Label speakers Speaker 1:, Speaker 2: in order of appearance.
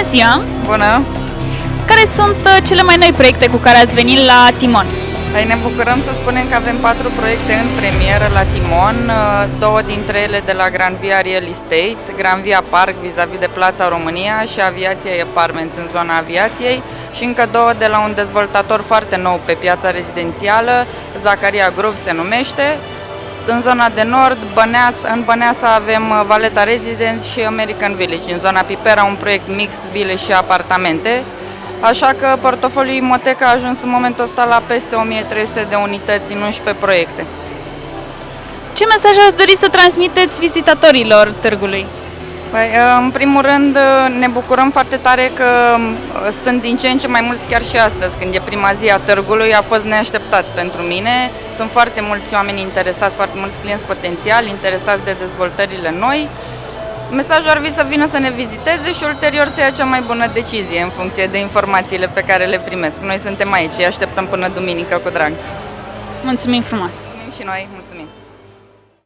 Speaker 1: Bună ziua!
Speaker 2: Bună!
Speaker 1: Care sunt uh, cele mai noi proiecte cu care ați venit la Timon?
Speaker 2: Păi ne bucurăm să spunem că avem patru proiecte în premieră la Timon, uh, două dintre ele de la Grand Via Real Estate, Grand Via Park vis-a-vis de Plața România și Aviația Apartments în zona aviației și încă două de la un dezvoltator foarte nou pe piața rezidențială, Zacaria Group se numește, în zona de nord, Băneasa, în Băneasa avem uh, Valeta Residence și American Village. În zona Pipera un proiect mixt, vile și apartamente. Așa că portofoliul Imoteca a ajuns în momentul ăsta la peste 1300 de unități în 11 proiecte.
Speaker 1: Ce mesaj ați dori să transmiteți vizitatorilor târgului?
Speaker 2: Păi, în primul rând, ne bucurăm foarte tare că sunt din ce în ce mai mulți chiar și astăzi, când e prima zi a târgului, a fost neașteptat pentru mine. Sunt foarte mulți oameni interesați, foarte mulți clienți potențiali, interesați de dezvoltările noi. Mesajul ar fi să vină să ne viziteze și ulterior să ia cea mai bună decizie în funcție de informațiile pe care le primesc. Noi suntem aici, îi așteptăm până duminică cu drag.
Speaker 1: Mulțumim frumos!
Speaker 2: Mulțumim și noi, mulțumim!